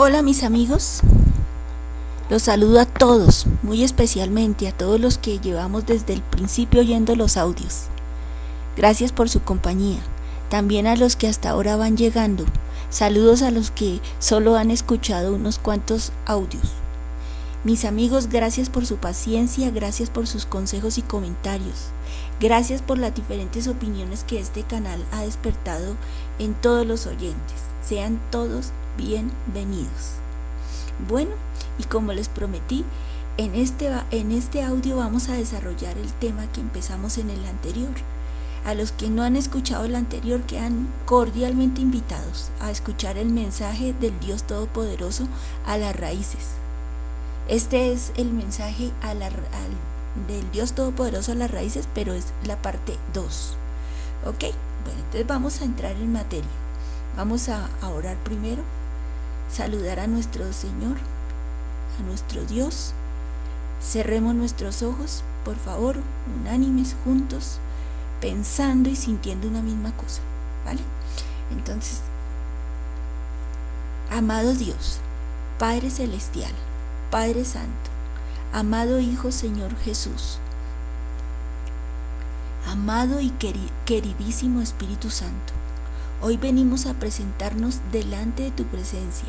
Hola mis amigos, los saludo a todos, muy especialmente a todos los que llevamos desde el principio oyendo los audios. Gracias por su compañía, también a los que hasta ahora van llegando. Saludos a los que solo han escuchado unos cuantos audios. Mis amigos, gracias por su paciencia, gracias por sus consejos y comentarios. Gracias por las diferentes opiniones que este canal ha despertado en todos los oyentes. Sean todos bienvenidos. Bueno, y como les prometí, en este, en este audio vamos a desarrollar el tema que empezamos en el anterior. A los que no han escuchado el anterior quedan cordialmente invitados a escuchar el mensaje del Dios Todopoderoso a las raíces. Este es el mensaje a del Dios Todopoderoso a las raíces, pero es la parte 2. ¿Ok? Bueno, entonces vamos a entrar en materia. Vamos a orar primero saludar a nuestro Señor, a nuestro Dios. Cerremos nuestros ojos, por favor, unánimes, juntos, pensando y sintiendo una misma cosa, ¿vale? Entonces, amado Dios, Padre Celestial, Padre Santo, amado Hijo Señor Jesús, amado y queridísimo Espíritu Santo, Hoy venimos a presentarnos delante de tu presencia,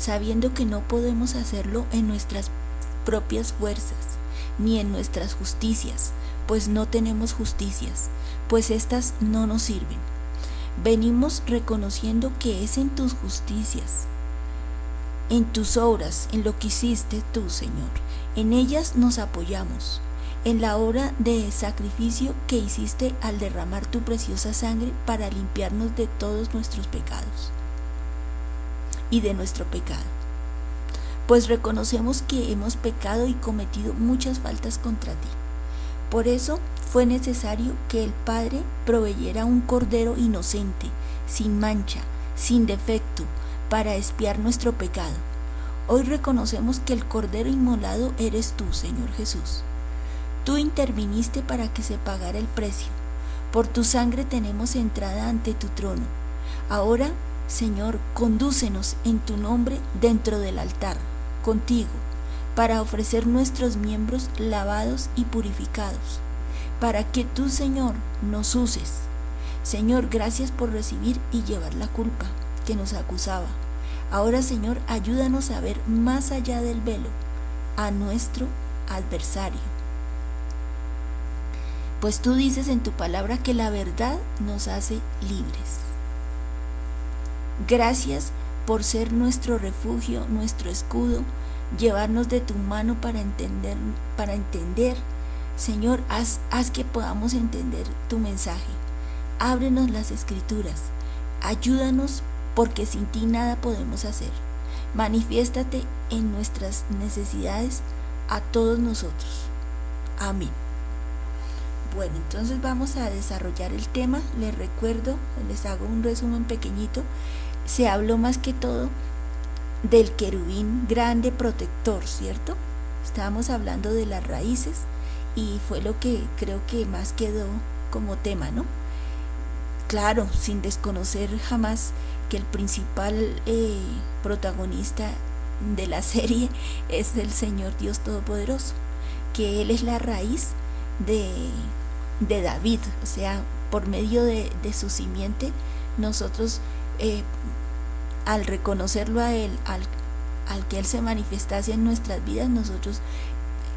sabiendo que no podemos hacerlo en nuestras propias fuerzas, ni en nuestras justicias, pues no tenemos justicias, pues éstas no nos sirven. Venimos reconociendo que es en tus justicias, en tus obras, en lo que hiciste tú, Señor. En ellas nos apoyamos en la obra de sacrificio que hiciste al derramar tu preciosa sangre para limpiarnos de todos nuestros pecados y de nuestro pecado. Pues reconocemos que hemos pecado y cometido muchas faltas contra ti. Por eso fue necesario que el Padre proveyera un cordero inocente, sin mancha, sin defecto, para espiar nuestro pecado. Hoy reconocemos que el cordero inmolado eres tú, Señor Jesús. Tú interviniste para que se pagara el precio. Por tu sangre tenemos entrada ante tu trono. Ahora, Señor, condúcenos en tu nombre dentro del altar, contigo, para ofrecer nuestros miembros lavados y purificados, para que tú, Señor, nos uses. Señor, gracias por recibir y llevar la culpa que nos acusaba. Ahora, Señor, ayúdanos a ver más allá del velo, a nuestro adversario pues tú dices en tu palabra que la verdad nos hace libres. Gracias por ser nuestro refugio, nuestro escudo, llevarnos de tu mano para entender, para entender. Señor, haz, haz que podamos entender tu mensaje. Ábrenos las escrituras. Ayúdanos porque sin ti nada podemos hacer. Manifiéstate en nuestras necesidades a todos nosotros. Amén. Bueno, entonces vamos a desarrollar el tema. Les recuerdo, les hago un resumen pequeñito. Se habló más que todo del querubín grande protector, ¿cierto? Estábamos hablando de las raíces y fue lo que creo que más quedó como tema, ¿no? Claro, sin desconocer jamás que el principal eh, protagonista de la serie es el Señor Dios Todopoderoso, que Él es la raíz de de David, o sea, por medio de, su simiente, nosotros eh, al reconocerlo a Él, al, que Él se manifestase en nuestras vidas, nosotros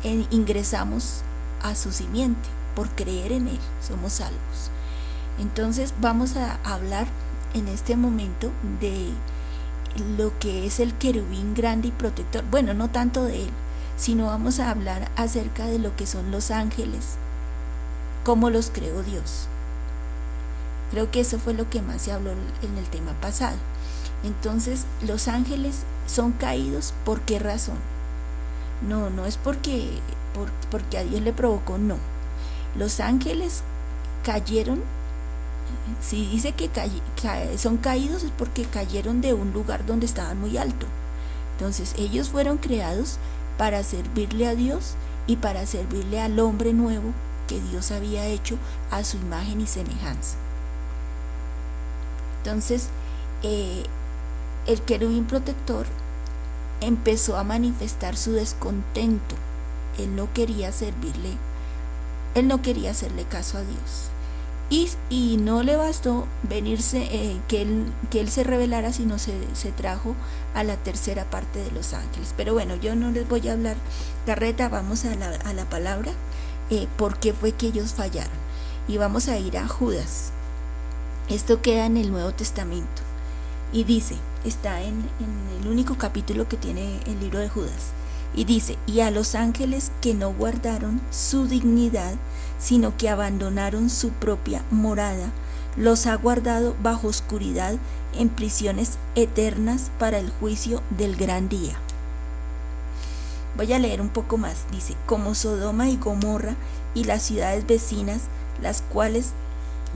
eh, ingresamos a su simiente, por creer en Él, somos salvos. Entonces vamos a hablar en este momento de lo que es el querubín grande y protector. Bueno, no tanto de Él, sino vamos a hablar acerca de lo que son los ángeles, cómo los creó Dios. Creo que eso fue lo que más se habló en el tema pasado. Entonces, los ángeles son caídos, ¿por qué razón? No, no es porque, porque a Dios le provocó, no. Los ángeles cayeron, si dice que son caídos es porque cayeron de un lugar donde estaban muy alto. Entonces, ellos fueron creados para servirle a Dios y para servirle al hombre nuevo que Dios había hecho a su imagen y semejanza. Entonces, eh, el querubín protector empezó a manifestar su descontento. Él no quería servirle, él no quería hacerle caso a Dios. Y, no le bastó venirse, eh, que, él, se revelara, sino se, se, trajo a la tercera parte de los ángeles. Pero bueno, yo no les voy a hablar carreta, vamos a la, a la palabra, eh, por qué fue que ellos fallaron. Y vamos a ir a Judas. Esto queda en el Nuevo Testamento. Y dice, está en, el único capítulo que tiene el libro de Judas. Y dice, y a los ángeles que no guardaron su dignidad, sino que abandonaron su propia morada, los ha guardado bajo oscuridad en prisiones eternas para el juicio del gran día. Voy a leer un poco más. Dice, como Sodoma y Gomorra y las ciudades vecinas, las cuales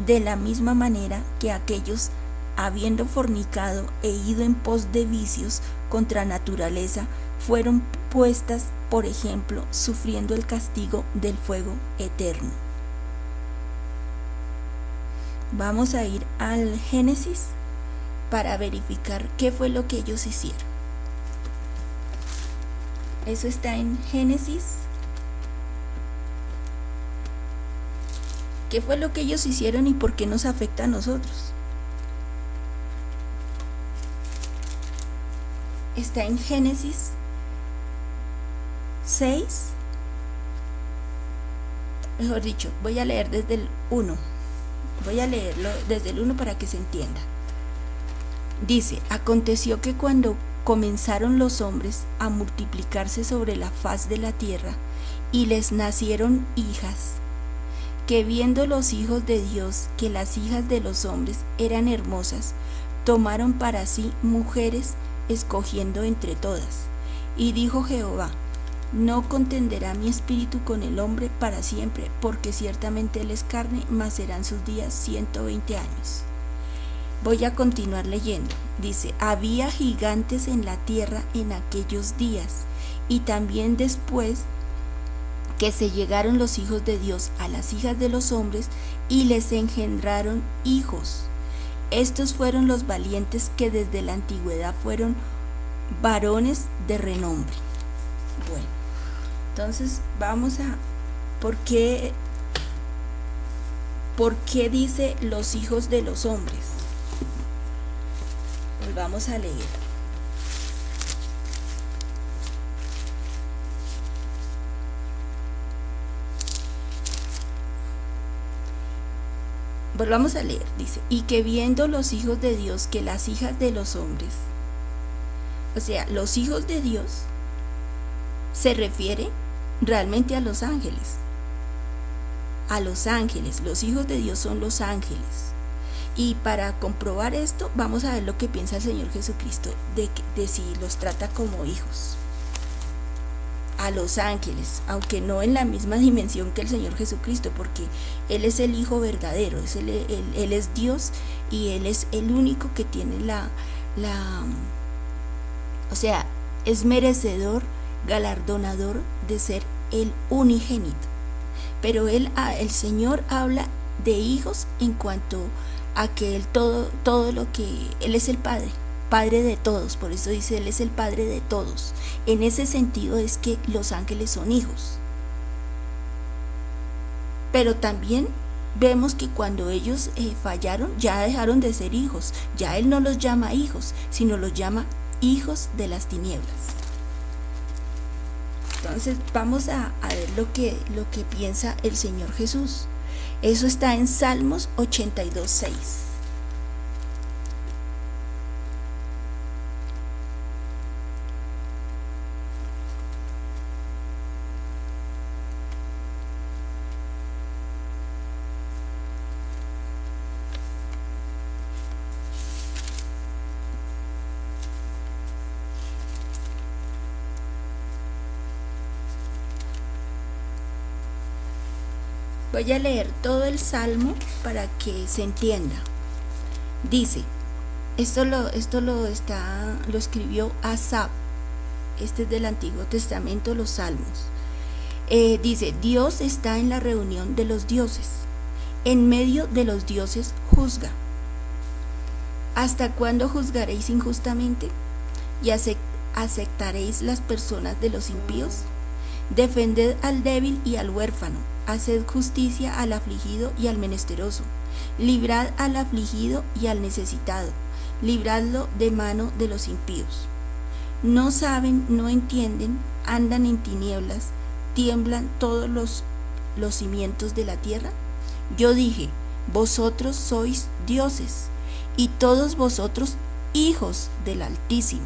de la misma manera que aquellos, habiendo fornicado e ido en pos de vicios contra naturaleza, fueron puestas, por ejemplo, sufriendo el castigo del fuego eterno. Vamos a ir al Génesis para verificar qué fue lo que ellos hicieron. Eso está en Génesis. ¿Qué fue lo que ellos hicieron y por qué nos afecta a nosotros? Está en Génesis 6, mejor dicho, voy a leer desde el 1. Voy a leerlo desde el 1 para que se entienda. Dice, aconteció que cuando comenzaron los hombres a multiplicarse sobre la faz de la tierra, y les nacieron hijas, que viendo los hijos de Dios que las hijas de los hombres eran hermosas, tomaron para sí mujeres, escogiendo entre todas. Y dijo Jehová, no contenderá mi espíritu con el hombre para siempre, porque ciertamente él es carne, mas serán sus días 120 años. Voy a continuar leyendo. Dice, había gigantes en la tierra en aquellos días, y también después que se llegaron los hijos de Dios a las hijas de los hombres y les engendraron hijos. Estos fueron los valientes que desde la antigüedad fueron varones de renombre. Bueno. Entonces vamos a, ¿por qué, ¿por qué dice los hijos de los hombres? Pues vamos a leer. Volvamos a leer, dice, y que viendo los hijos de Dios que las hijas de los hombres, o sea, los hijos de Dios, se refiere realmente a los ángeles. A los ángeles, los hijos de Dios son los ángeles. Y para comprobar esto, vamos a ver lo que piensa el Señor Jesucristo de, de si los trata como hijos. A los ángeles, aunque no en la misma dimensión que el Señor Jesucristo, porque Él es el Hijo verdadero, es él, él es Dios y Él es el único que tiene la, la, o sea, es merecedor galardonador de ser el unigénito. Pero él, el Señor habla de hijos en cuanto a que él todo, todo lo que, Él es el Padre, Padre de todos, por eso dice Él es el Padre de todos. En ese sentido es que los ángeles son hijos. Pero también vemos que cuando ellos eh, fallaron ya dejaron de ser hijos, ya Él no los llama hijos, sino los llama hijos de las tinieblas. Entonces vamos a, ver lo que, lo que piensa el Señor Jesús. Eso está en Salmos 82, 6. Voy a leer todo el salmo para que se entienda. Dice, esto lo, esto lo, está, lo escribió Asap, este es del Antiguo Testamento, los salmos. Eh, dice, Dios está en la reunión de los dioses, en medio de los dioses juzga. ¿Hasta cuándo juzgaréis injustamente y ¿aceptaréis las personas de los impíos? Defended al débil y al huérfano, haced justicia al afligido y al menesteroso, librad al afligido y al necesitado, libradlo de mano de los impíos. No saben, no entienden, andan en tinieblas, tiemblan todos los, cimientos de la tierra. Yo dije, vosotros sois dioses, y todos vosotros hijos del Altísimo.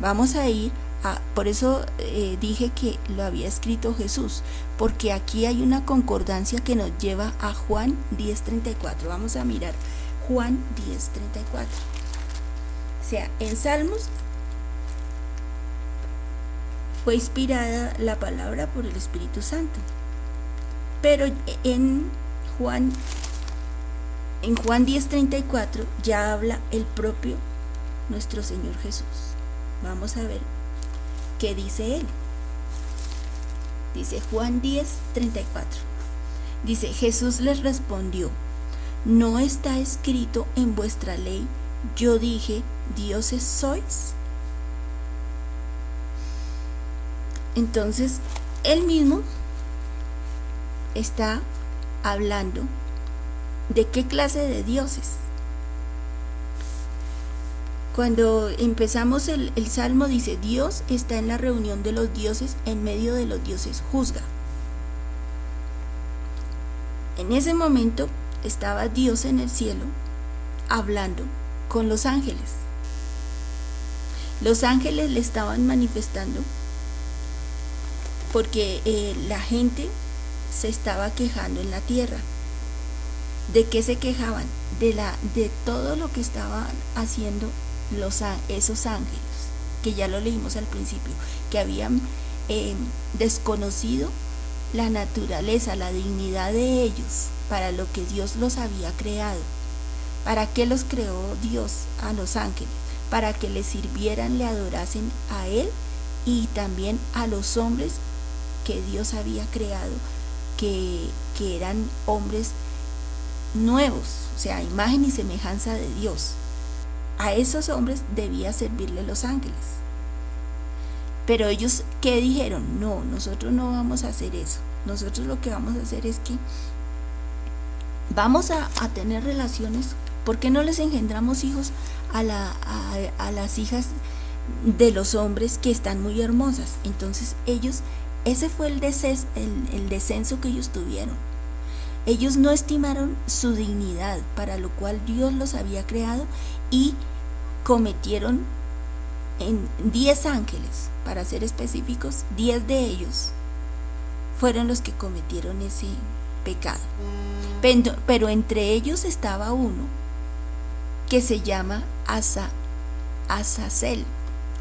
Vamos a ir a, por eso eh, dije que lo había escrito Jesús, porque aquí hay una concordancia que nos lleva a Juan 10.34. Vamos a mirar Juan 10.34. O sea, en Salmos fue inspirada la palabra por el Espíritu Santo. Pero en Juan en Juan 10:34 ya habla el propio nuestro Señor Jesús. Vamos a ver qué dice él. Dice Juan 10:34. Dice, Jesús les respondió, ¿no está escrito en vuestra ley, yo dije, dioses sois? Entonces, él mismo está hablando ¿De qué clase de dioses? Cuando empezamos el, salmo dice, Dios está en la reunión de los dioses, en medio de los dioses juzga. En ese momento estaba Dios en el cielo hablando con los ángeles. Los ángeles le estaban manifestando porque eh, la gente se estaba quejando en la tierra. ¿De qué se quejaban? De, la, de todo lo que estaban haciendo los, esos ángeles, que ya lo leímos al principio, que habían em, desconocido la naturaleza, la dignidad de ellos para lo que Dios los había creado. ¿Para qué los creó Dios a los ángeles? Para que le sirvieran, le adorasen a Él y también a los hombres que Dios había creado, que, que eran hombres nuevos, o sea, imagen y semejanza de Dios. A esos hombres debía servirle los ángeles. Pero ellos, ¿qué dijeron? No, nosotros no vamos a hacer eso. Nosotros lo que vamos a hacer es que vamos a, tener relaciones. ¿Por qué no les engendramos hijos a, la, a, las hijas de los hombres que están muy hermosas? Entonces ellos, ese fue el, el descenso que ellos tuvieron ellos no estimaron su dignidad, para lo cual Dios los había creado, y cometieron en 10 ángeles, para ser específicos, 10 de ellos fueron los que cometieron ese pecado. Pero, entre ellos estaba uno que se llama Asa, Asazel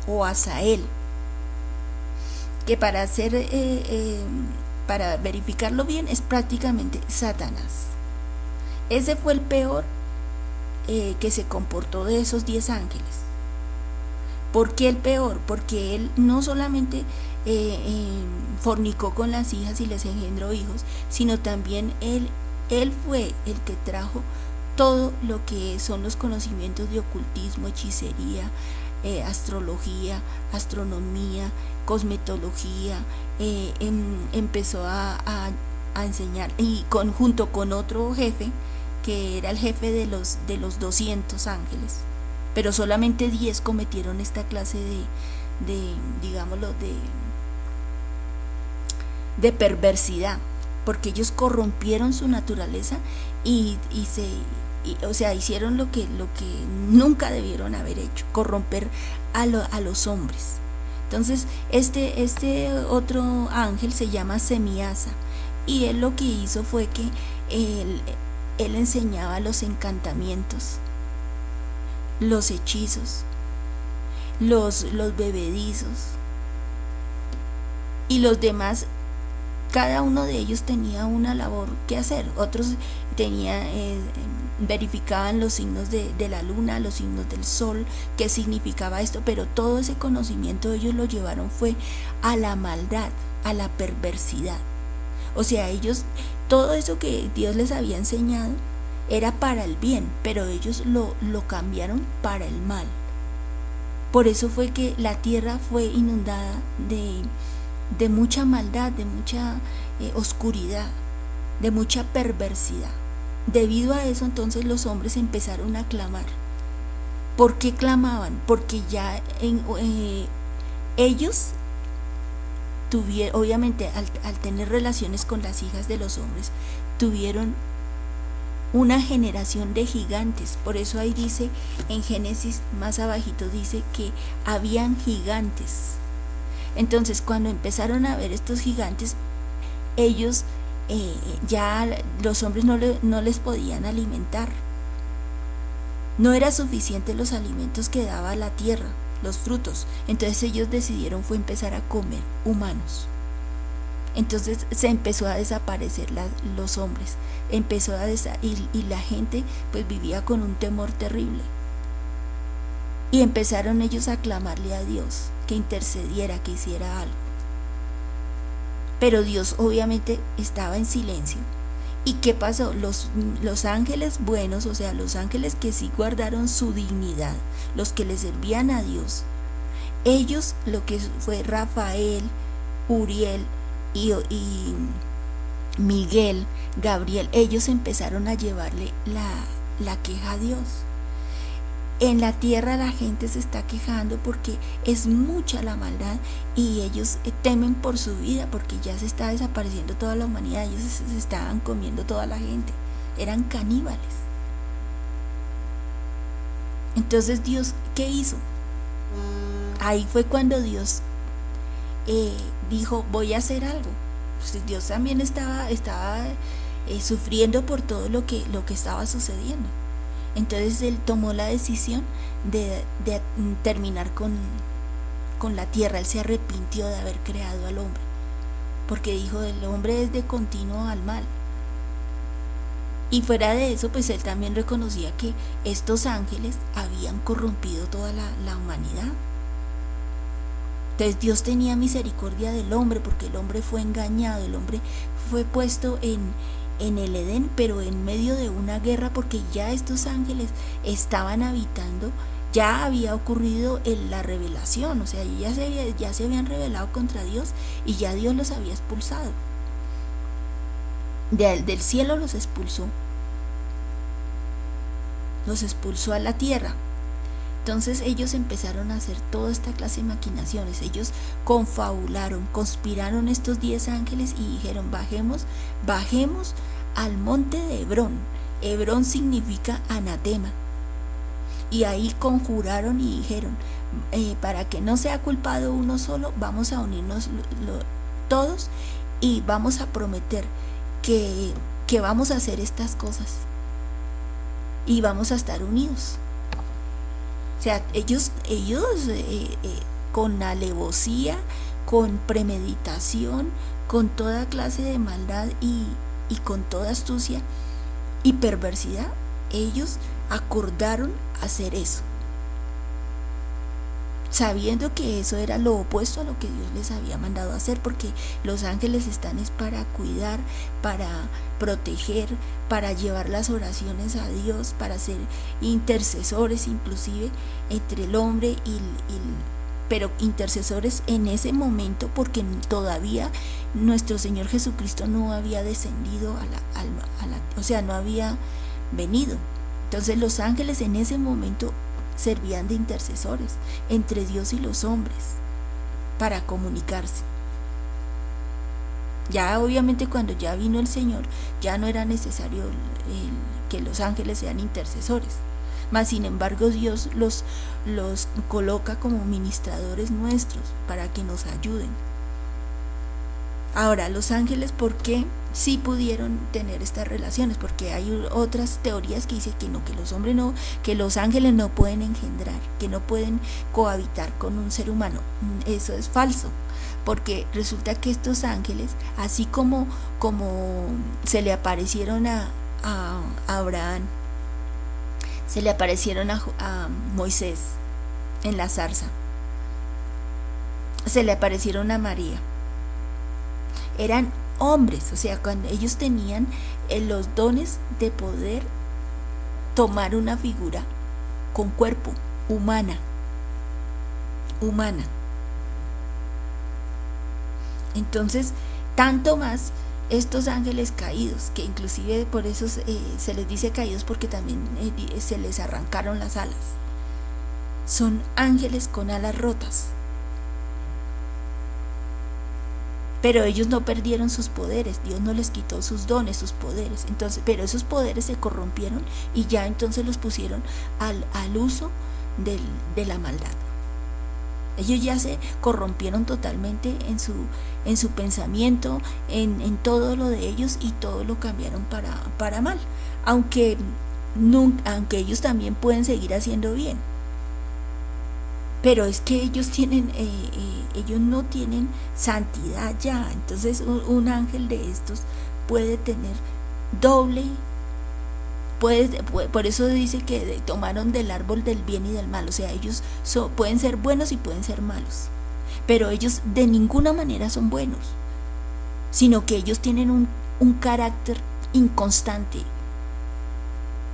o Asael, que para hacer eh, eh, para verificarlo bien, es prácticamente Satanás. Ese fue el peor eh, que se comportó de esos diez ángeles. ¿Por qué el peor? Porque él no solamente eh, em, fornicó con las hijas y les engendró hijos, sino también él, él fue el que trajo todo lo que son los conocimientos de ocultismo, hechicería, eh, astrología, astronomía, cosmetología, em, empezó a, enseñar y junto con otro jefe que era el jefe de los, de los 200 ángeles, pero solamente 10 cometieron esta clase de, de digámoslo, de, de perversidad, porque ellos corrompieron su naturaleza y, y se o sea, hicieron lo que, lo que nunca debieron haber hecho, corromper a, a los hombres. Entonces, este, este otro ángel se llama Semiasa y él lo que hizo fue que él, él enseñaba los encantamientos, los hechizos, los, los bebedizos y los demás cada uno de ellos tenía una labor que hacer. Otros tenía, eh, verificaban los signos de, la luna, los signos del sol, qué significaba esto, pero todo ese conocimiento ellos lo llevaron fue a la maldad, a la perversidad. O sea, ellos, todo eso que Dios les había enseñado era para el bien, pero ellos lo, lo cambiaron para el mal Por eso fue que la tierra fue inundada de, de mucha maldad, de mucha eh, oscuridad, de mucha perversidad. Debido a eso entonces los hombres empezaron a clamar. ¿Por qué clamaban? Porque ya en, eh, ellos obviamente al, al tener relaciones con las hijas de los hombres, tuvieron una generación de gigantes. Por eso ahí dice, en Génesis más abajito dice que habían gigantes. Entonces cuando empezaron a ver estos gigantes, ellos eh, ya los hombres no, no les podían alimentar. No era suficiente los alimentos que daba la tierra, los frutos. Entonces ellos decidieron fue empezar a comer humanos. Entonces se empezó a desaparecer los hombres, empezó a y, y la gente pues vivía con un temor terrible. Y empezaron ellos a clamarle a Dios que intercediera, que hiciera algo. Pero Dios obviamente estaba en silencio. ¿Y qué pasó? Los, los ángeles buenos, o sea, los ángeles que sí guardaron su dignidad, los que le servían a Dios, ellos, lo que fue Rafael, Uriel, y, Miguel, Gabriel, ellos empezaron a llevarle la, la queja a Dios. En la tierra la gente se está quejando porque es mucha la maldad y ellos temen por su vida porque ya se está desapareciendo toda la humanidad, ellos se estaban comiendo toda la gente, eran caníbales. Entonces Dios, ¿qué hizo? Ahí fue cuando Dios eh, dijo, voy a hacer algo. Pues Dios también estaba, estaba eh, sufriendo por todo lo que, lo que estaba sucediendo. Entonces él tomó la decisión de, terminar con, con la tierra. Él se arrepintió de haber creado al hombre. Porque dijo, el hombre es de continuo al mal. Y fuera de eso, pues él también reconocía que estos ángeles habían corrompido toda la humanidad. Entonces Dios tenía misericordia del hombre porque el hombre fue engañado, el hombre fue puesto en, en el Edén, pero en medio de una guerra porque ya estos ángeles estaban habitando, ya había ocurrido la revelación, o sea, ya se, ya se habían revelado contra Dios y ya Dios los había expulsado. del cielo los expulsó, los expulsó a la tierra. Entonces ellos empezaron a hacer toda esta clase de maquinaciones. Ellos confabularon, conspiraron estos diez ángeles y dijeron, bajemos, bajemos al monte de Hebrón. Hebrón significa anatema. Y ahí conjuraron y dijeron, eh, para que no sea culpado uno solo, vamos a unirnos todos y vamos a prometer que, que vamos a hacer estas cosas. Y vamos a estar unidos. O sea, ellos, ellos eh, eh, con alevosía, con premeditación, con toda clase de maldad y, y con toda astucia y perversidad, ellos acordaron hacer eso sabiendo que eso era lo opuesto a lo que Dios les había mandado hacer, porque los ángeles están es para cuidar, para proteger, para llevar las oraciones a Dios, para ser intercesores inclusive entre el hombre y, pero intercesores en ese momento porque todavía nuestro Señor Jesucristo no había descendido a la, a la, o sea, no había venido. Entonces los ángeles en ese momento servían de intercesores entre Dios y los hombres para comunicarse. Ya obviamente cuando ya vino el Señor, ya no era necesario que los ángeles sean intercesores. Mas sin embargo Dios los, los coloca como ministradores nuestros para que nos ayuden. Ahora, los ángeles, ¿por qué sí pudieron tener estas relaciones? Porque hay otras teorías que dicen que no, que los hombres no, que los ángeles no pueden engendrar, que no pueden cohabitar con un ser humano. Mm, eso es falso porque resulta que estos ángeles, así como, como se le aparecieron a, Abraham, se le aparecieron a, a, Moisés en la zarza, se le aparecieron a María, eran hombres, o sea, cuando ellos tenían eh, los dones de poder tomar una figura con cuerpo, humana. humana. Entonces, tanto más estos ángeles caídos, que inclusive por eso eh, se les dice caídos porque también eh, se les arrancaron las alas, son ángeles con alas rotas. Pero ellos no perdieron sus poderes, Dios no les quitó sus dones, sus poderes. Entonces, pero esos poderes se corrompieron y ya entonces los pusieron al, al uso de la maldad. Ellos ya se corrompieron totalmente en su, en su pensamiento, en, en, todo lo de ellos y todo lo cambiaron para, para mal. Aunque, aunque ellos también pueden seguir haciendo bien. Pero es que ellos tienen, eh, eh, ellos no tienen santidad ya. Entonces un ángel de estos puede tener doble por eso dice que tomaron del árbol del bien y del mal, o sea, ellos pueden ser buenos y pueden ser malos, pero ellos de ninguna manera son buenos, sino que ellos tienen un, un carácter inconstante.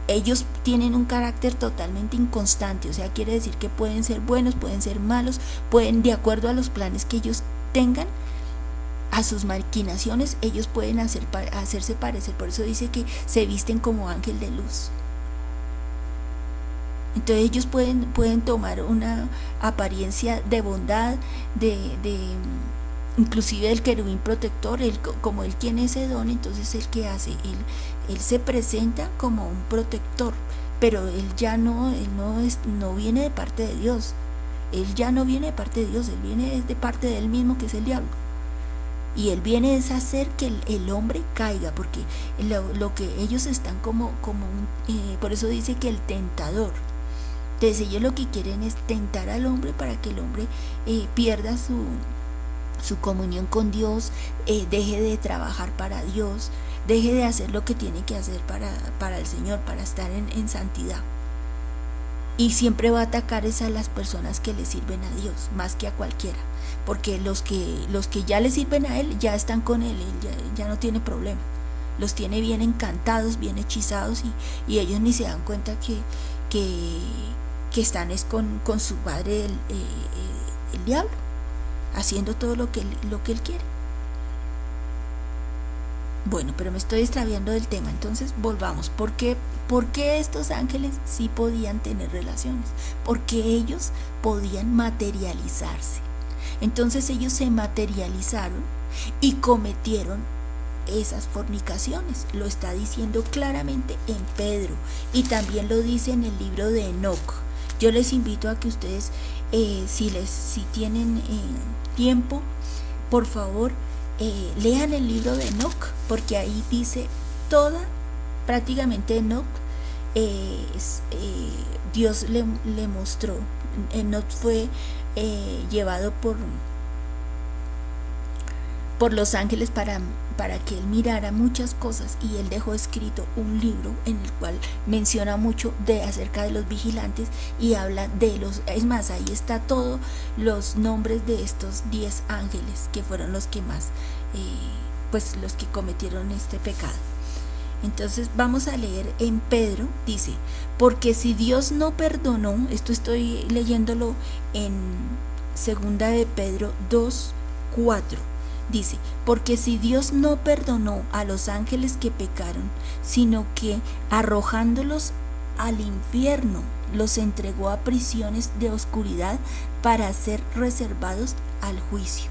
Ellos tienen un carácter totalmente inconstante, o sea, quiere decir que pueden ser buenos, pueden ser malos, pueden, de acuerdo a los planes que ellos tengan, a sus maquinaciones ellos pueden hacer, hacerse parecer. Por eso dice que se visten como ángel de luz. Entonces ellos pueden, pueden tomar una apariencia de bondad, de, de inclusive el querubín protector, como él tiene ese don, entonces el que hace, él, él se presenta como un protector, pero él ya no, él no, es, no viene de parte de Dios, él ya no viene de parte de Dios, él viene de parte de él mismo que es el diablo. Y él viene a hacer que el, hombre caiga, porque lo, que ellos están como, como un, eh, por eso dice que el tentador. Entonces ellos lo que quieren es tentar al hombre para que el hombre eh, pierda su, su comunión con Dios, eh, deje de trabajar para Dios, deje de hacer lo que tiene que hacer para, para el Señor, para estar en, en santidad. Y siempre va a atacar es a las personas que le sirven a Dios más que a cualquiera. Porque los que los que ya le sirven a él ya están con él, ya, no tiene problema. Los tiene bien encantados bien hechizados y, ellos ni se dan cuenta que, que, están es con, con su padre el, eh, el, diablo haciendo todo lo que, lo que él quiere bueno, pero me estoy extraviando del tema, entonces volvamos. ¿Por qué, ¿Por qué estos ángeles sí podían tener relaciones? Porque ellos podían materializarse. Entonces ellos se materializaron y cometieron esas fornicaciones. Lo está diciendo claramente en Pedro y también lo dice en el libro de Enoch. Yo les invito a que ustedes, eh, si, les, si tienen eh, tiempo, por favor, eh, lean el libro de Enoch, porque ahí dice toda, prácticamente Enoch, eh, eh, Dios le, le, mostró, Enoch fue llevado por, por los ángeles para para que él mirara muchas cosas y él dejó escrito un libro en el cual menciona mucho de acerca de los vigilantes y habla de los, es más, ahí está todos los nombres de estos 10 ángeles que fueron los que más, eh, pues los que cometieron este pecado. Entonces vamos a leer en Pedro, dice, porque si Dios no perdonó, esto estoy leyéndolo en segunda de Pedro 2, 4 Dice, porque si Dios no perdonó a los ángeles que pecaron, sino que arrojándolos al infierno, los entregó a prisiones de oscuridad para ser reservados al juicio.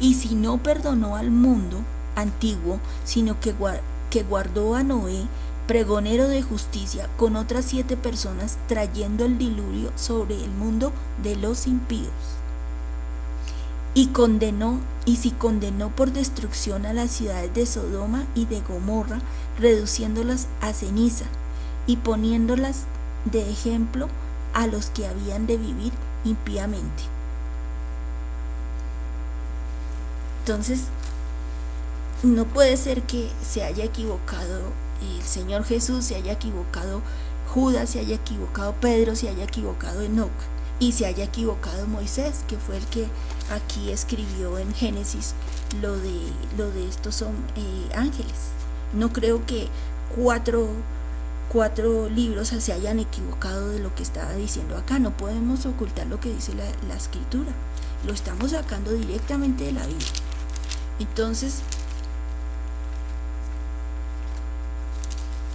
Y si no perdonó al mundo antiguo, sino que, que guardó a Noé, pregonero de justicia, con otras siete personas, trayendo el diluvio sobre el mundo de los impíos y condenó y si condenó por destrucción a las ciudades de Sodoma y de Gomorra, reduciéndolas a ceniza y poniéndolas de ejemplo a los que habían de vivir impíamente. Entonces, no puede ser que se haya equivocado el Señor Jesús, se haya equivocado Judas, se haya equivocado Pedro, se haya equivocado Enoch y se haya equivocado Moisés, que fue el que aquí escribió en Génesis lo de, lo de estos son eh, ángeles. No creo que cuatro cuatro libros se hayan equivocado de lo que estaba diciendo acá. No podemos ocultar lo que dice la, la escritura. Lo estamos sacando directamente de la Biblia. Entonces,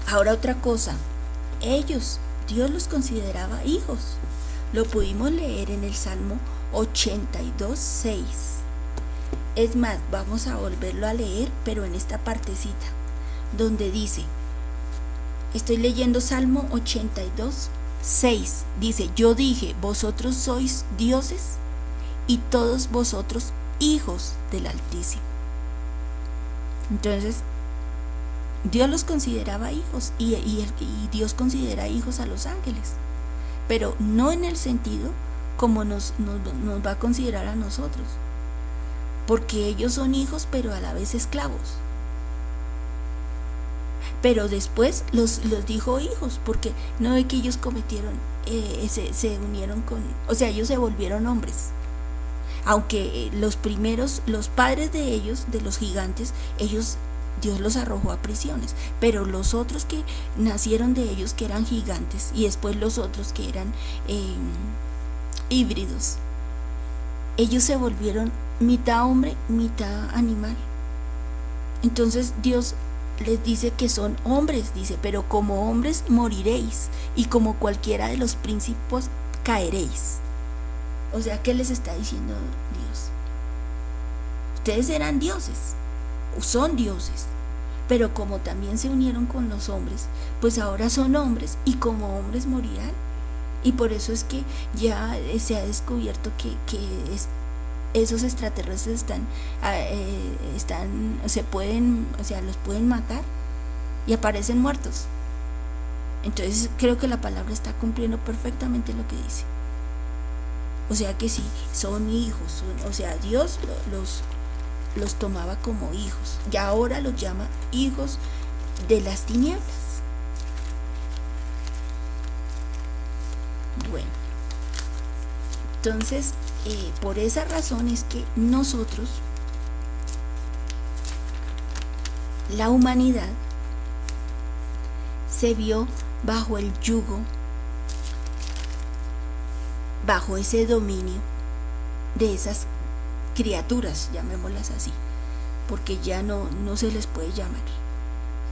ahora otra cosa. Ellos, Dios los consideraba hijos. Lo pudimos leer en el Salmo 82, 6. Es más, vamos a volverlo a leer, pero en esta partecita, donde dice, estoy leyendo Salmo 82, 6. Dice, yo dije, vosotros sois dioses y todos vosotros hijos del Altísimo. Entonces, Dios los consideraba hijos y, y, Dios considera hijos a los ángeles, pero no en el sentido como nos, va a considerar a nosotros, porque ellos son hijos pero a la vez esclavos. Pero después los, dijo hijos, porque no es que ellos cometieron, eh, se, se unieron con, o sea, ellos se volvieron hombres aunque los primeros, los padres de ellos, de los gigantes, ellos Dios los arrojó a prisiones, pero los otros que nacieron de ellos, que eran gigantes, y después los otros que eran em, híbridos, ellos se volvieron mitad hombre, mitad animal. Entonces Dios les dice que son hombres, dice, pero como hombres moriréis, y como cualquiera de los príncipes caeréis. O sea, ¿qué les está diciendo Dios? Ustedes eran dioses, son dioses, pero como también se unieron con los hombres, pues ahora son hombres y como hombres morirán. Y por eso es que ya se ha descubierto que, esos extraterrestres están, ah, eh, están, se pueden, o sea, los pueden matar y aparecen muertos. Entonces creo que la palabra está cumpliendo perfectamente lo que dice. O sea que sí, son hijos, o sea, Dios los, los tomaba como hijos y ahora los llama hijos de las tinieblas. Bueno, entonces eh, por esa razón es que nosotros, la humanidad, se vio bajo el yugo bajo ese dominio de esas criaturas, llamémoslas así, porque ya no, no se les puede llamar,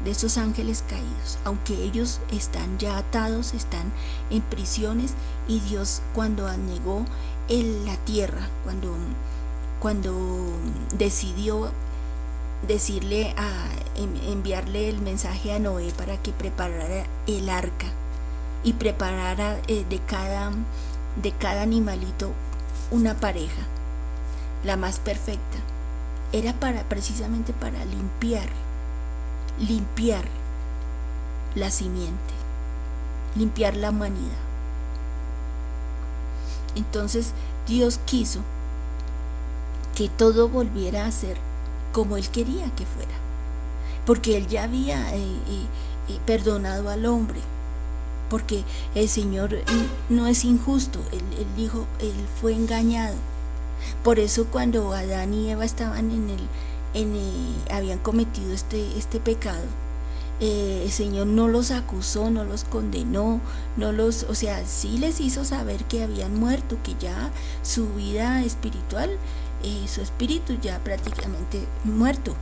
de esos ángeles caídos, aunque ellos están ya atados, están en prisiones y Dios cuando anegó la tierra, cuando, cuando decidió decirle a enviarle el mensaje a Noé para que preparara el arca y preparara eh, de cada de cada animalito una pareja, la más perfecta. Era para precisamente para limpiar, limpiar la simiente, limpiar la humanidad. Entonces Dios quiso que todo volviera a ser como Él quería que fuera, porque Él ya había eh, eh, eh, perdonado al hombre, porque el Señor no es injusto, él, dijo, él fue engañado. Por eso cuando Adán y Eva estaban en el, en habían cometido este, este pecado, eh, el Señor no los acusó, no los condenó, no los, o sea, sí les hizo saber que habían muerto, que ya su vida espiritual, eh, su espíritu ya prácticamente muerto.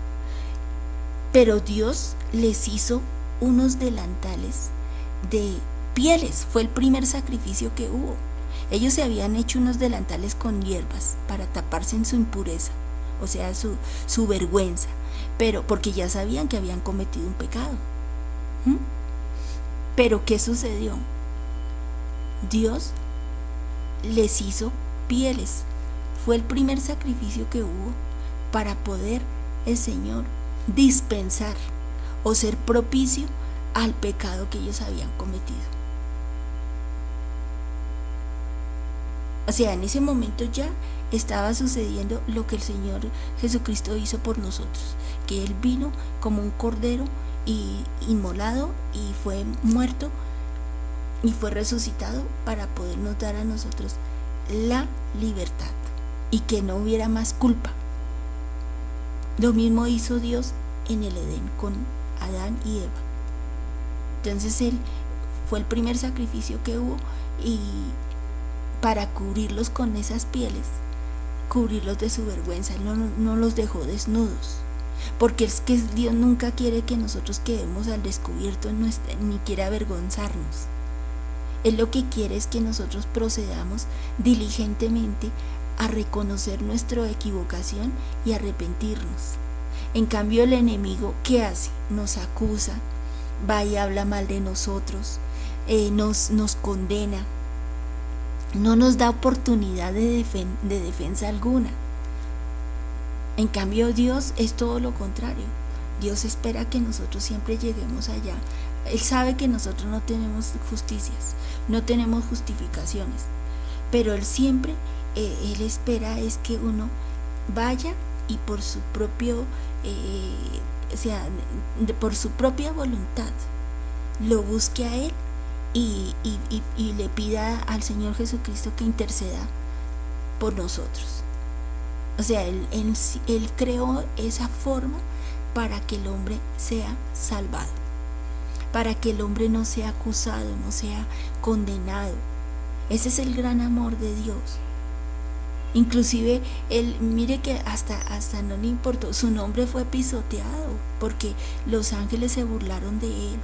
Pero Dios les hizo unos delantales de pieles, fue el primer sacrificio que hubo. Ellos se habían hecho unos delantales con hierbas para taparse en su impureza, o sea, su, su vergüenza, pero porque ya sabían que habían cometido un pecado. ¿Mm? Pero ¿qué sucedió? Dios les hizo pieles. Fue el primer sacrificio que hubo para poder el Señor dispensar o ser propicio al pecado que ellos habían cometido. O sea, en ese momento ya estaba sucediendo lo que el Señor Jesucristo hizo por nosotros, que Él vino como un cordero y inmolado y fue muerto y fue resucitado para podernos dar a nosotros la libertad y que no hubiera más culpa. Lo mismo hizo Dios en el Edén con Adán y Eva. Entonces él fue el primer sacrificio que hubo y para cubrirlos con esas pieles, cubrirlos de su vergüenza, no, no los dejó desnudos. Porque es que Dios nunca quiere que nosotros quedemos al descubierto ni quiere avergonzarnos. Él lo que quiere es que nosotros procedamos diligentemente a reconocer nuestra equivocación y arrepentirnos. En cambio el enemigo, ¿qué hace? Nos acusa, va y habla mal de nosotros, eh, nos, nos condena, no nos da oportunidad de, de defensa alguna. En cambio Dios es todo lo contrario. Dios espera que nosotros siempre lleguemos allá. Él sabe que nosotros no tenemos justicias, no tenemos justificaciones, pero Él siempre, eh, Él espera es que uno vaya y por su propio, eh, o sea, por su propia voluntad, lo busque a Él y, y le pida al Señor Jesucristo que interceda por nosotros. O sea, él, él, creó esa forma para que el hombre sea salvado, para que el hombre no sea acusado, no sea condenado. Ese es el gran amor de Dios. Inclusive, él, mire que hasta, hasta no le importó, su nombre fue pisoteado, porque los ángeles se burlaron de él,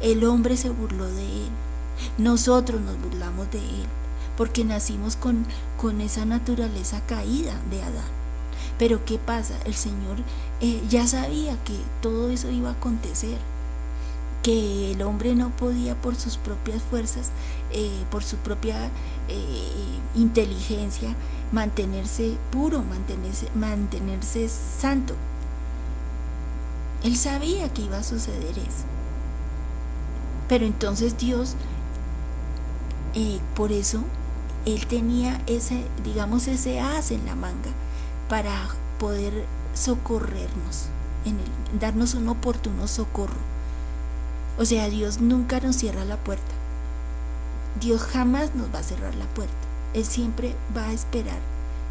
el hombre se burló de él, nosotros nos burlamos de él porque nacimos con, con esa naturaleza caída de Adán. Pero ¿qué pasa? El Señor eh, ya sabía que todo eso iba a acontecer, que el hombre no podía por sus propias fuerzas, eh, por su propia eh, inteligencia, mantenerse puro, mantenerse, mantenerse santo. Él sabía que iba a suceder eso. Pero entonces Dios, por eso él tenía ese, digamos, ese as en la manga para poder socorrernos, en darnos un oportuno socorro. O sea, Dios nunca nos cierra la puerta. Dios jamás nos va a cerrar la puerta. Él siempre va a esperar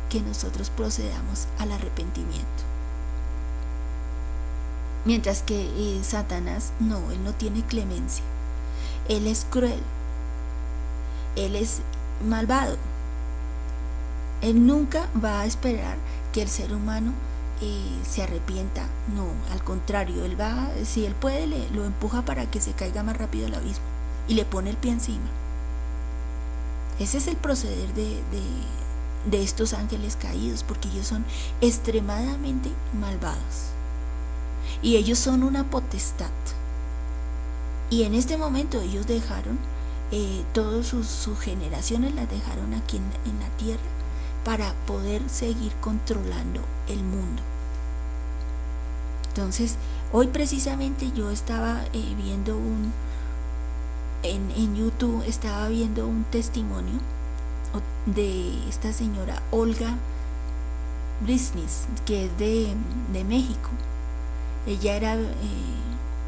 que nosotros procedamos al arrepentimiento. Mientras que eh, Satanás no, él no tiene clemencia. Él es cruel. Él es malvado. Él nunca va a esperar que el ser humano eh, se arrepienta. No, al contrario, él va, si él puede, lo empuja para que se caiga más rápido al abismo y le pone el pie encima. Ese es el proceder de, de estos ángeles caídos, porque ellos son extremadamente malvados. Y ellos son una potestad. Y en este momento ellos dejaron eh, todas sus, generaciones las dejaron aquí en, la tierra para poder seguir controlando el mundo. Entonces, hoy precisamente yo estaba eh, viendo un, en, YouTube estaba viendo un testimonio de esta señora Olga Brisnis, que es de, México. Ella era eh,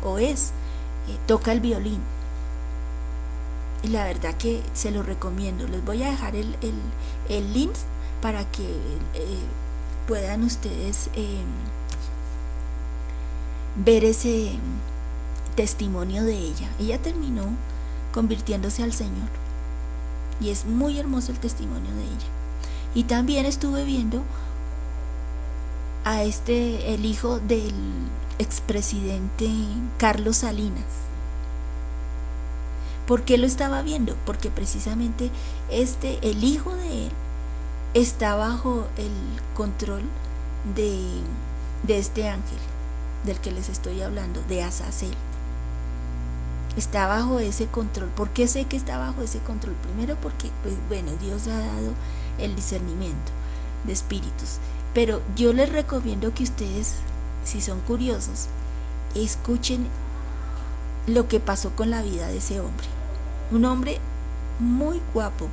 o es, toca el violín la verdad que se lo recomiendo. Les voy a dejar el, link para que eh, puedan ustedes em, ver ese testimonio de ella. Ella terminó convirtiéndose al Señor. Y es muy hermoso el testimonio de ella. Y también estuve viendo a este, el hijo del expresidente Carlos Salinas ¿Por qué lo estaba viendo? Porque precisamente este, el hijo de él, está bajo el control de, este ángel del que les estoy hablando, de Azazel. Está bajo ese control. ¿Por qué sé que está bajo ese control? Primero porque, pues bueno, Dios ha dado el discernimiento de espíritus. Pero yo les recomiendo que ustedes, si son curiosos, escuchen lo que pasó con la vida de ese hombre un hombre muy guapo,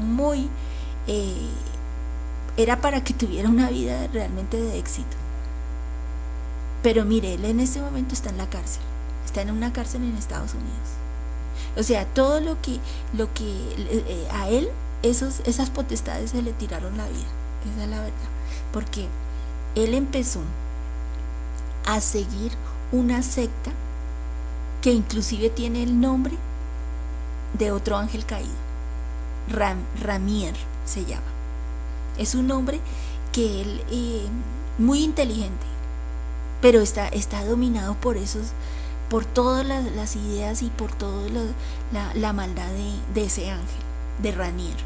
muy... Eh, era para que tuviera una vida realmente de éxito. Pero mire, él en este momento está en la cárcel, está en una cárcel en Estados Unidos. O sea, todo lo que, lo que eh, a él, esas potestades se le tiraron la vida, esa es la verdad. Porque él empezó a seguir una secta que inclusive tiene el nombre de otro ángel caído. Ramier se llama. Es un hombre que él, eh, muy inteligente, pero está, está dominado por esos, por todas las, ideas y por toda la, maldad de, ese ángel, de Ranier.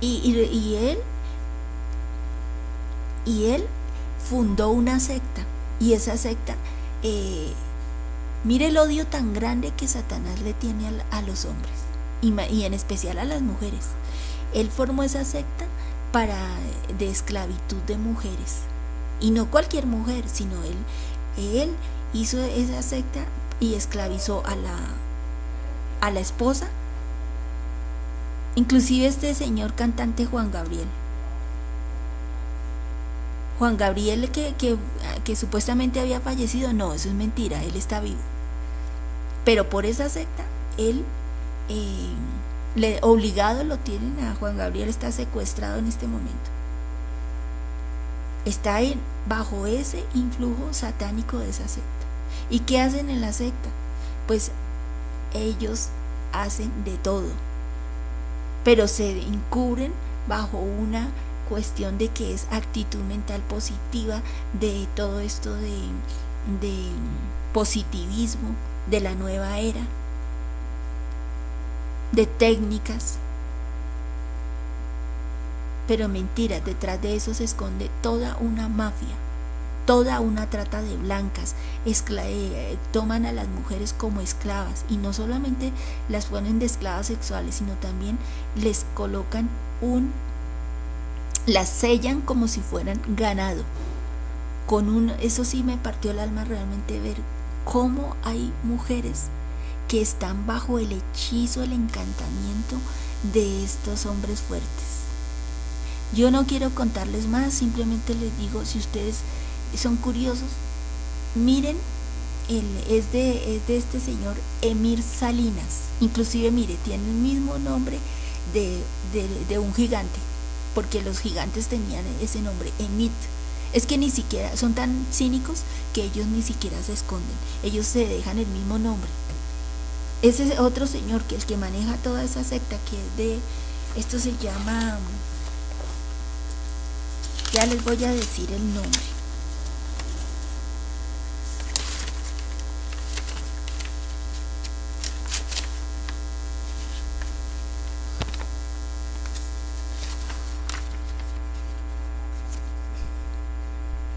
Y, él, y él fundó una secta, y esa secta, eh, mire el odio tan grande que Satanás le tiene a, los hombres, y, y en especial a las mujeres. Él formó esa secta para de esclavitud de mujeres y no cualquier mujer sino él él hizo esa secta y esclavizó a la a la esposa inclusive este señor cantante Juan Gabriel Juan Gabriel que, que, supuestamente había fallecido no eso es mentira él está vivo pero por esa secta él eh, obligado lo tienen a Juan Gabriel, está secuestrado en este momento. Está en, bajo ese influjo satánico de esa secta. ¿Y qué hacen en la secta? Pues ellos hacen de todo, pero se encubren bajo una cuestión de que es actitud mental positiva, de todo esto de, de positivismo, de la nueva era de técnicas. Pero mentira, detrás de eso se esconde toda una mafia, toda una trata de blancas, eh, toman a las mujeres como esclavas y no solamente las ponen de esclavas sexuales, sino también les colocan un, las sellan como si fueran ganado. Con un, eso sí me partió el alma realmente ver cómo hay mujeres que están bajo el hechizo, el encantamiento de estos hombres fuertes. Yo no quiero contarles más, simplemente les digo, si ustedes son curiosos, miren, es, de, de este señor Emir Salinas, inclusive mire, tiene el mismo nombre de, de un gigante, porque los gigantes tenían ese nombre, Emit. Es que ni siquiera son tan cínicos que ellos ni siquiera se esconden, ellos se dejan el mismo nombre. Ese otro señor que el que maneja toda esa secta que es de, esto se llama, ya les voy a decir el nombre.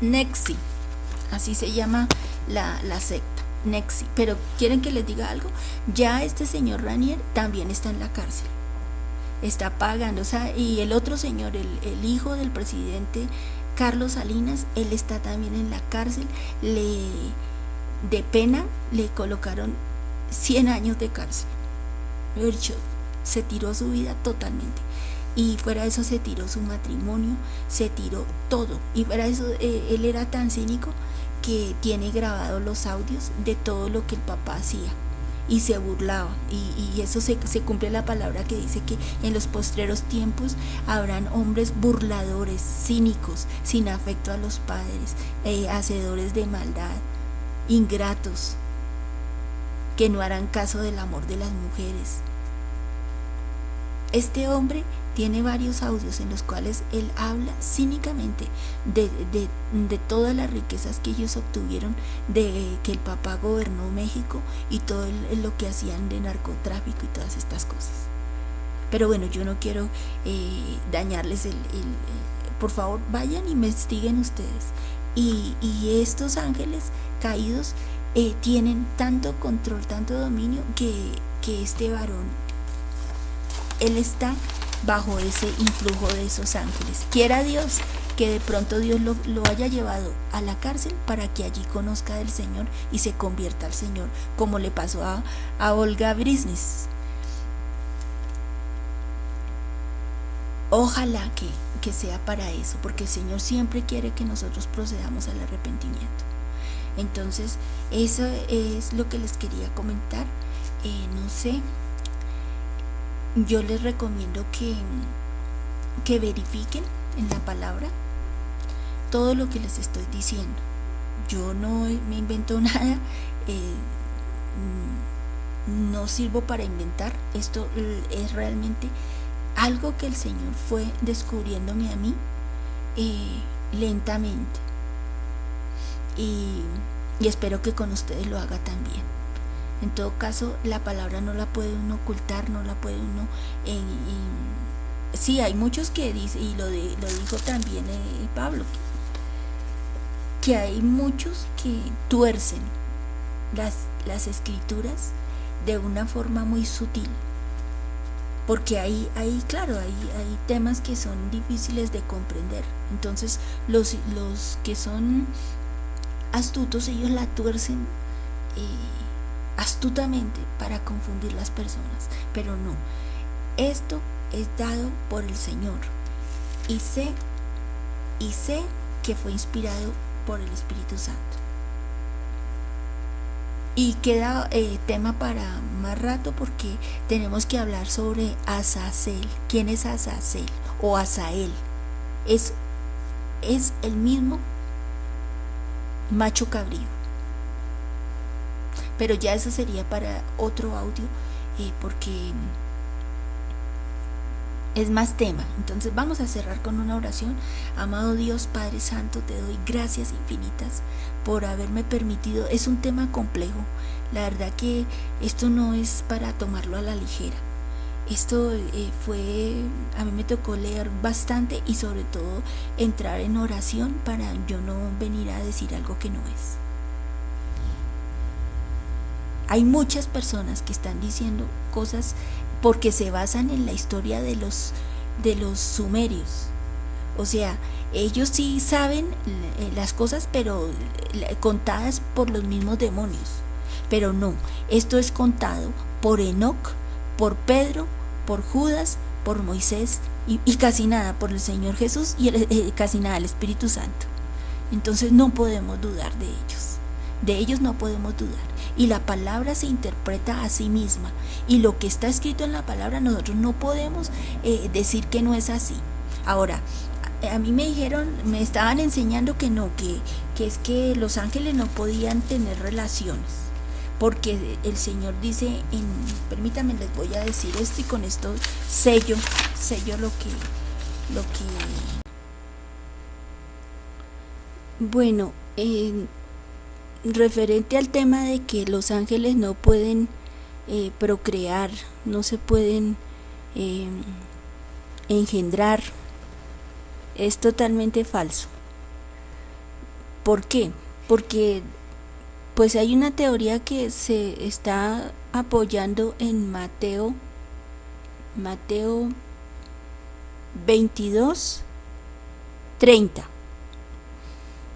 Nexi, así se llama la, la secta. Nexi. Pero quieren que les diga algo, ya este señor Ranier también está en la cárcel. Está pagando, o sea, y el otro señor, el, hijo del presidente Carlos Salinas, él está también en la cárcel. Le, de pena le colocaron 100 años de cárcel. Se tiró su vida totalmente. Y fuera de eso se tiró su matrimonio, se tiró todo. Y fuera de eso eh, él era tan cínico que tiene grabados los audios de todo lo que el papá hacía y se burlaba y, eso se, cumple la palabra que dice que en los postreros tiempos habrán hombres burladores, cínicos, sin afecto a los padres, eh, hacedores de maldad, ingratos, que no harán caso del amor de las mujeres. Este hombre tiene varios audios en los cuales él habla cínicamente de, todas las riquezas que ellos obtuvieron, de que el papá gobernó México y todo lo que hacían de narcotráfico y todas estas cosas. Pero bueno, yo no quiero eh, dañarles el, Por favor, vayan y investiguen ustedes. Y, estos ángeles caídos eh, tienen tanto control, tanto dominio que, que este varón, él está bajo ese influjo de esos ángeles. Quiera Dios que de pronto Dios lo, haya llevado a la cárcel para que allí conozca del Señor y se convierta al Señor, como le pasó a, a Olga Brisnis. Ojalá que, que sea para eso, porque el Señor siempre quiere que nosotros procedamos al arrepentimiento. Entonces, eso es lo que les quería comentar. Eh, no sé, yo les recomiendo que, que verifiquen en la palabra todo lo que les estoy diciendo. Yo no me invento nada, eh, mm, no sirvo para inventar, esto es realmente algo que el Señor fue descubriéndome a mí eh, lentamente. Y, espero que con ustedes lo haga también. En todo caso, la palabra no la puede uno ocultar, no la puede uno... En, sí, hay muchos que dicen, y lo, de, lo dijo también eh, Pablo, que hay muchos que tuercen las, las escrituras de una forma muy sutil porque ahí, ahí claro, hay, hay temas que son difíciles de comprender. Entonces, los, los que son astutos, ellos la tuercen eh, astutamente para confundir las personas. Pero no, esto es dado por el Señor. Y sé, y sé que fue inspirado por el Espíritu Santo. Y queda eh, tema para más rato porque tenemos que hablar sobre Azazel. ¿Quién es Azazel o Azael? Es, es el mismo macho cabrío. Pero ya eso sería para otro audio eh, porque es más tema. Entonces vamos a cerrar con una oración. Amado Dios Padre Santo, te doy gracias infinitas por haberme permitido. Es un tema complejo. La verdad que esto no es para tomarlo a la ligera. Esto eh, fue, a mí me tocó leer bastante y sobre todo entrar en oración para yo no venir a decir algo que no es. Hay muchas personas que están diciendo cosas porque se basan en la historia de los, de los sumerios. O sea, ellos sí saben eh, las cosas, pero eh, contadas por los mismos demonios. Pero no, esto es contado por Enoch, por Pedro, por Judas, por Moisés y, casi nada por el Señor Jesús y eh, casi nada el Espíritu Santo. Entonces no podemos dudar de ellos. De ellos no podemos dudar y la palabra se interpreta a sí misma y lo que está escrito en la palabra nosotros no podemos eh, decir que no es así. Ahora, a mí me dijeron, me estaban enseñando que no, que, que es que los ángeles no podían tener relaciones, porque el Señor dice, en, permítanme, les voy a decir esto y con esto sello, sello lo que, lo que, bueno, eh, referente al tema de que los ángeles no pueden eh, procrear, no se pueden eh, engendrar, es totalmente falso. ¿Por qué? Porque pues hay una teoría que se está apoyando en Mateo Mateo 22 30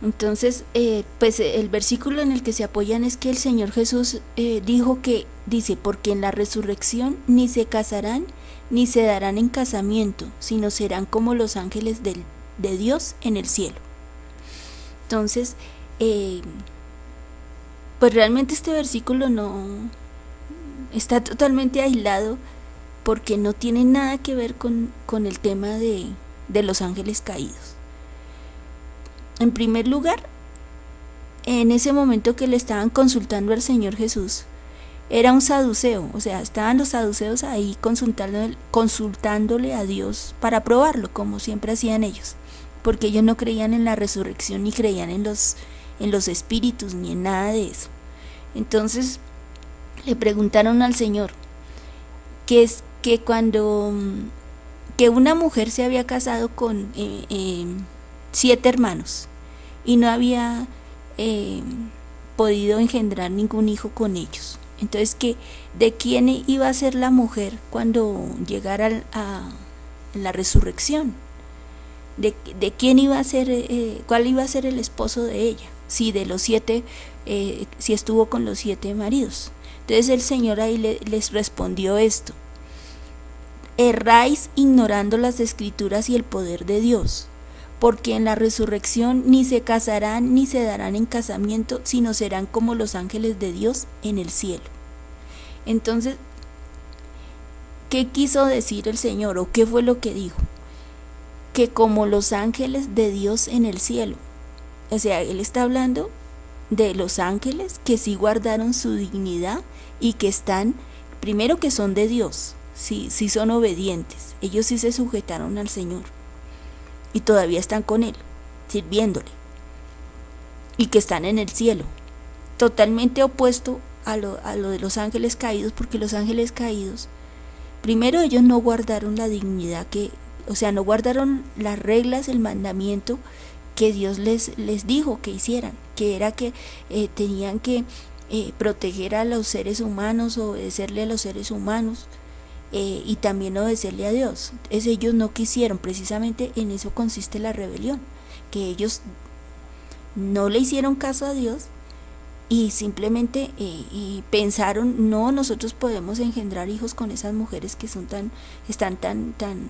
entonces, eh, pues el versículo en el que se apoyan es que el Señor Jesús eh, dijo que, dice, porque en la resurrección ni se casarán ni se darán en casamiento, sino serán como los ángeles de Dios en el cielo. Entonces, eh, pues realmente este versículo no está totalmente aislado porque no tiene nada que ver con, con el tema de, de los ángeles caídos. En primer lugar, en ese momento que le estaban consultando al Señor Jesús, era un saduceo, o sea, estaban los saduceos ahí consultándole, consultándole a Dios para probarlo, como siempre hacían ellos, porque ellos no creían en la resurrección ni creían en los, en los espíritus ni en nada de eso. Entonces le preguntaron al Señor que es que cuando que una mujer se había casado con eh, eh, siete hermanos y no había eh, podido engendrar ningún hijo con ellos. Entonces, que ¿de quién iba a ser la mujer cuando llegara a, la resurrección? ¿De, quién iba a ser, eh, cuál iba a ser el esposo de ella? Si de los siete, eh, si estuvo con los siete maridos. Entonces el Señor ahí les respondió esto. Erráis ignorando las escrituras y el poder de Dios porque en la resurrección ni se casarán ni se darán en casamiento, sino serán como los ángeles de Dios en el cielo. Entonces, ¿qué quiso decir el Señor o qué fue lo que dijo? Que como los ángeles de Dios en el cielo. O sea, Él está hablando de los ángeles que sí guardaron su dignidad y que están, primero que son de Dios, sí, sí son obedientes, ellos sí se sujetaron al Señor y todavía están con Él, sirviéndole, y que están en el cielo, totalmente opuesto a lo, a lo de los ángeles caídos, porque los ángeles caídos, primero ellos no guardaron la dignidad que, o sea, no guardaron las reglas, el mandamiento que Dios les, les dijo que hicieran, que era que eh, tenían que eh, proteger a los seres humanos, obedecerle a los seres humanos eh, y también obedecerle a Dios. Es, ellos no quisieron, precisamente en eso consiste la rebelión, que ellos no le hicieron caso a Dios y simplemente y pensaron no nosotros podemos engendrar hijos con esas mujeres que son tan están tan tan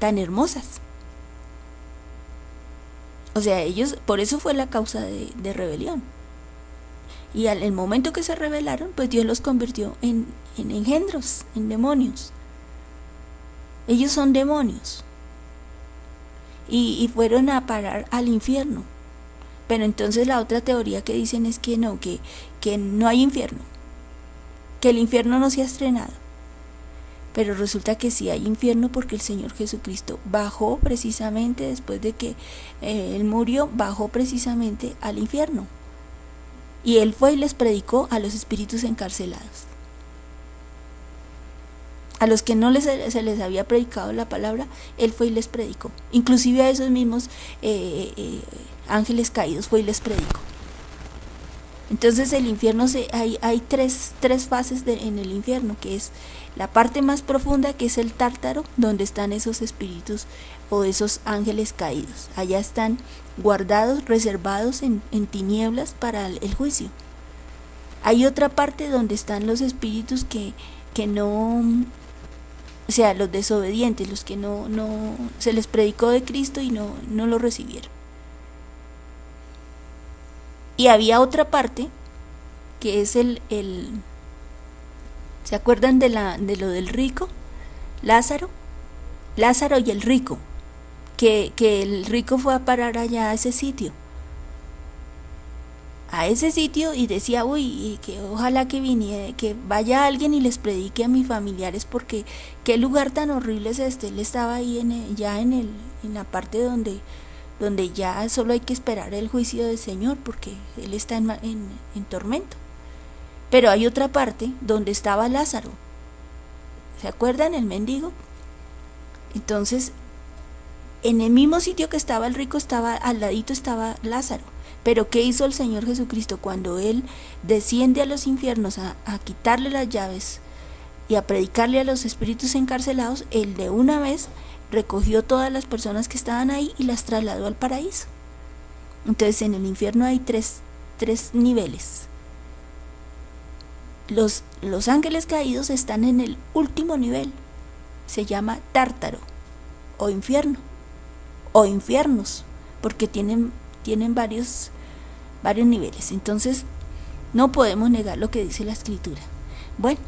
tan hermosas o sea, ellos, por eso fue la causa de, rebelión. Y al momento que se rebelaron, pues Dios los convirtió en, en engendros, en demonios. Ellos son demonios. Y, fueron a parar al infierno. Pero entonces la otra teoría que dicen es que no, que, que no hay infierno. Que el infierno no se ha estrenado. Pero resulta que sí hay infierno porque el Señor Jesucristo bajó precisamente después de que eh, Él murió, bajó precisamente al infierno. Y Él fue y les predicó a los espíritus encarcelados. A los que no les, se les había predicado la palabra, Él fue y les predicó. Inclusive a esos mismos eh, eh, ángeles caídos fue y les predicó. Entonces el infierno, se, hay, hay tres, tres fases de, en el infierno, que es la parte más profunda, que es el tártaro, donde están esos espíritus o esos ángeles caídos. Allá están guardados, reservados en, en tinieblas para el, juicio. Hay otra parte donde están los espíritus que, que no, o sea, los desobedientes, los que no, no, se les predicó de Cristo y no, no lo recibieron. Y había otra parte, que es el, el ¿se acuerdan de, la, de lo del rico? Lázaro. Lázaro y el rico, que, que el rico fue a parar allá a ese sitio a ese sitio y decía, uy, que ojalá que viniera, que vaya alguien y les predique a mis familiares porque qué lugar tan horrible es este. Él estaba ahí en ya en, el, en la parte donde donde ya solo hay que esperar el juicio del Señor porque Él está en, en, tormento. Pero hay otra parte donde estaba Lázaro. ¿Se acuerdan el mendigo? Entonces, en el mismo sitio que estaba el rico, estaba al ladito estaba Lázaro. Pero ¿qué hizo el Señor Jesucristo cuando Él desciende a los infiernos a, quitarle las llaves y a predicarle a los espíritus encarcelados? Él de una vez recogió todas las personas que estaban ahí y las trasladó al paraíso. Entonces en el infierno hay tres, tres niveles. Los, los ángeles caídos están en el último nivel. Se llama tártaro o infierno o infiernos porque tienen, tienen varios, varios niveles. Entonces no podemos negar lo que dice la escritura. Bueno,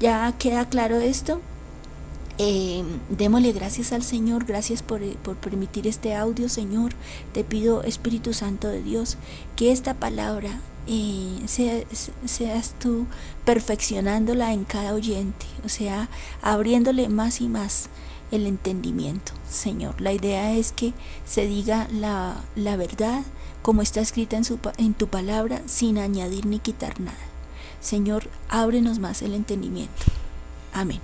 ya queda claro esto. Eh, démosle gracias al Señor, gracias por, eh, por, permitir este audio, Señor. Te pido, Espíritu Santo de Dios, que esta palabra eh, seas tú perfeccionándola en cada oyente, o sea, abriéndole más y más el entendimiento, Señor. La idea es que se diga la, la verdad como está escrita en, tu palabra, sin añadir ni quitar nada. Señor, ábrenos más el entendimiento. Amén.